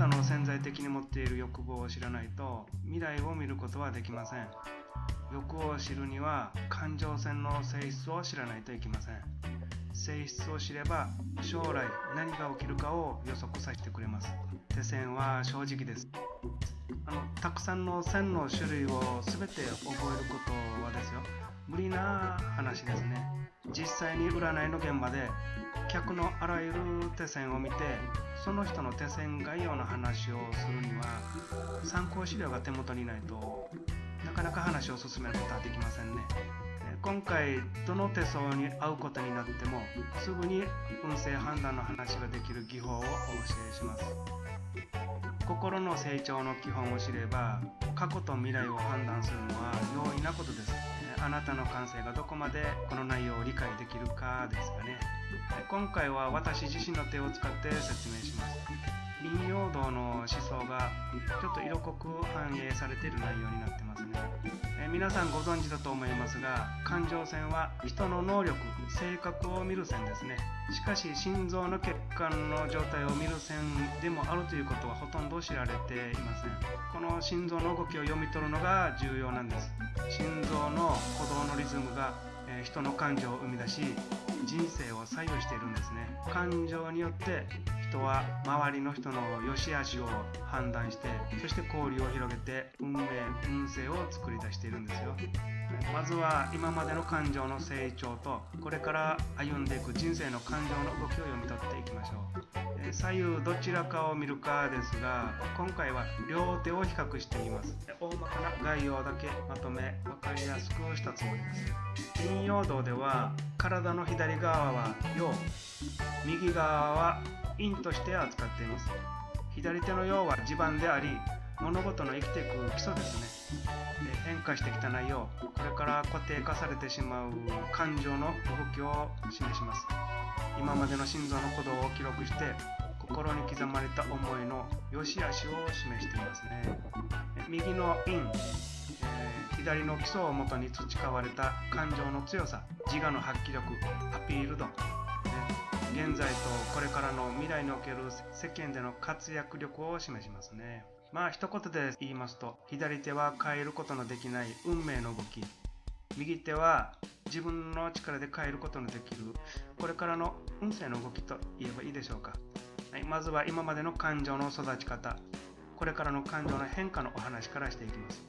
たの潜在的に持っている欲望を知らないと未来を見ることはできません。欲を知るには感情線の性質を知らないといけません。性質を知れば将来何が起きるかを予測させてくれます。手線は正直です。あのたくさんの線の種類を全て覚えることはですよ。無理な話ですね。実際に占いの現場で客のあらゆる手線を見てその人の手線概要の話をするには参考資料が手元にないとなかなか話を進めることはできませんね。今回どの手相に会うことになってもすぐに運勢判断の話ができる技法をお教えします。心の成長の基本を知れば過去と未来を判断するのは容易なことです。あなたの感性がどこまでこの内容を理解できるかですかね。今回は私自身の手を使って説明します。林陽道の思想がちょっと色濃く反映されている内容になってますね、皆さんご存知だと思いますが感情線は人の能力性格を見る線ですね。しかし心臓の血管の状態を見る線でもあるということはほとんど知られていません。この心臓の動きを読み取るのが重要なんです。心臓の鼓動のリズムがえ人の感情を生み出し人生を左右しているんですね。感情によって人は周りの人の良し悪しを判断してそして交流を広げて運命運勢を作り出しているんですよ。まずは今までの感情の成長とこれから歩んでいく人生の感情の動きを読み取っていきましょう。左右どちらかを見るかですが今回は両手を比較しています。大まかな概要だけまとめ分かりやすくしたつもりです。陰陽道では体の左側は陽右側は陰として扱っています。左手の陽は地盤であり物事の生きていく基礎ですね。変化してきた内容これから固定化されてしまう感情の動きを示します。今までの心臓の鼓動を記録して心に刻まれた思いの良し悪しを示していますね。右の陰、えー、左の基礎をもとに培われた感情の強さ自我の発揮力アピール度現在とこれからの未来における世間での活躍力を示しますね。まあ一言で言いますと左手は変えることのできない運命の動き。右手は自分の力で変えることのできるこれからの運勢の動きと言えばいいでしょうか、はい、まずは今までの感情の育ち方。これからの感情の変化のお話からしていきます。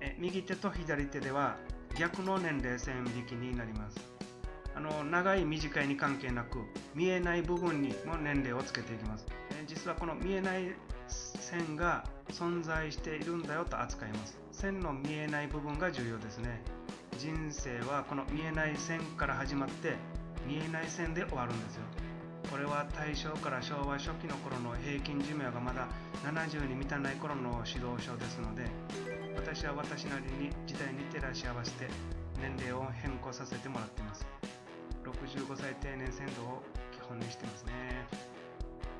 え右手と左手では逆の年齢線引きになります。あの長い短いに関係なく見えない部分にも年齢をつけていきます。実はこの見えない線が存在しているんだよと扱います。線の見えない部分が重要ですね。人生はこの見えない線から始まって見えない線で終わるんですよ。これは大正から昭和初期の頃の平均寿命がまだ70に満たない頃の指導書ですので私は私なりに時代に照らし合わせて年齢を変更させてもらっています。65歳定年制度を基本にしてますね。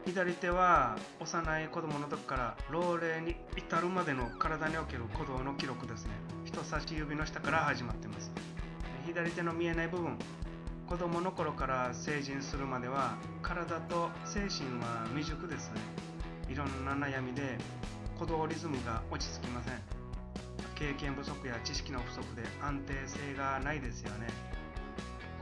左手は幼い子供の時から老齢に至るまでの体における鼓動の記録ですね。人差し指の下から始まってます。左手の見えない部分子供の頃から成人するまでは体と精神は未熟ですね。いろんな悩みで鼓動リズムが落ち着きません。経験不足や知識の不足で安定性がないですよね。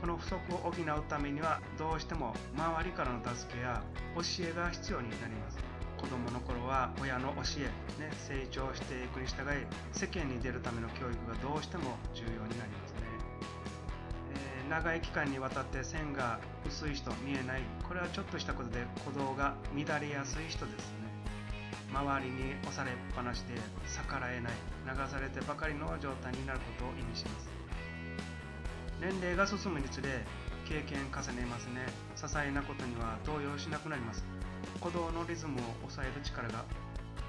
この不足を補うためにはどうしても周りからの助けや教えが必要になります。子供の頃は親の教え、ね、成長していくに従い世間に出るための教育がどうしても重要になりますね、えー、長い期間にわたって線が薄い人見えない。これはちょっとしたことで鼓動が乱れやすい人ですね。周りに押されっぱなしで逆らえない。流されてばかりの状態になることを意味します。年齢が進むにつれ経験重ねますね。些細なことには動揺しなくなります。鼓動のリズムを抑える力が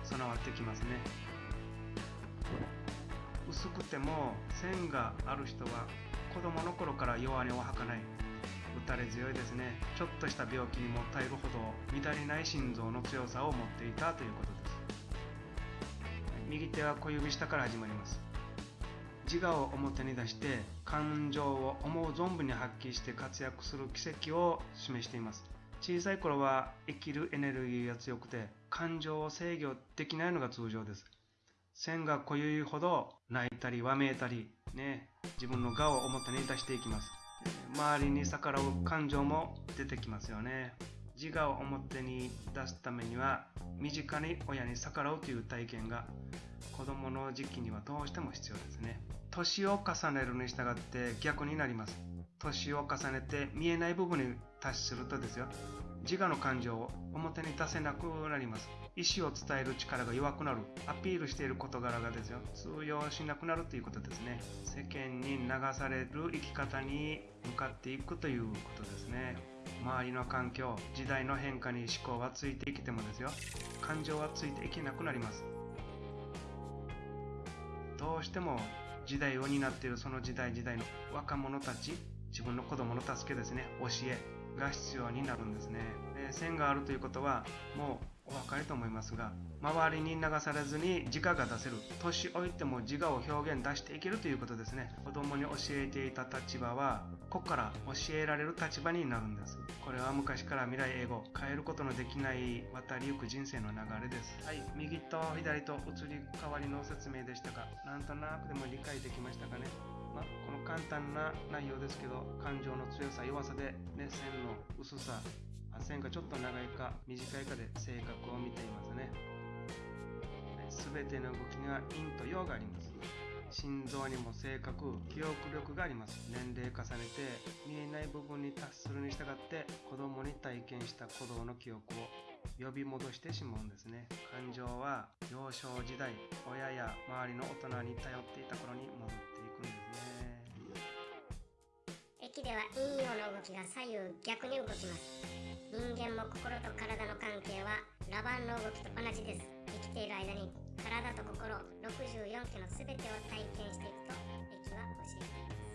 備わってきますね。薄くても線がある人は子供の頃から弱音を吐かない。打たれ強いですね。ちょっとした病気にも耐えるほど乱れない心臓の強さを持っていたということです。右手は小指下から始まります。自我を表に出して感情を思う存分に発揮して活躍する奇跡を示しています。小さい頃は生きるエネルギーが強くて感情を制御できないのが通常です。線が濃ゆいほど泣いたりわめいたりね自分の我を表に出していきます。周りに逆らう感情も出てきますよね。自我を表に出すためには身近に親に逆らうという体験が子供の時期にはどうしても必要ですね。年を重ねるに従って逆になります。年を重ねて見えない部分に達するとですよ。自我の感情を表に出せなくなります。意思を伝える力が弱くなる。アピールしている事柄がですよ。通用しなくなるということですね。世間に流される生き方に向かっていくということですね。周りの環境時代の変化に思考はついていけてもですよ。感情はついていけなくなります。どうしても時代を担っているその時代時代の若者たち自分の子供の助けですね教えが必要になるんですね。で線があるということはもうお分かりと思いますが周りに流されずに自我が出せる年老いても自我を表現出していけるということですね。子供に教えていた立場はここから教えられる立場になるんです。これは昔から未来英語変えることのできない渡りゆく人生の流れです。はい右と左と移り変わりの説明でしたがなんとなくでも理解できましたかね。まあ、この簡単な内容ですけど感情の強さ弱さで、ね、線の薄さ線がちょっと長いか短いかで性格を見ていますね。全ての動きが陰と陽があります。心臓にも性格記憶力があります。年齢重ねて見えない部分に達するに従って子供に体験した鼓動の記憶を呼び戻してしまうんですね。感情は幼少時代親や周りの大人に頼っていた頃に戻っていくんですね。駅では陰陽の動きが左右逆に動きます。人間も心と体の関係はラバンの動きと同じです。生きている間に体と心64期の全てを体験していくと駅は教えています。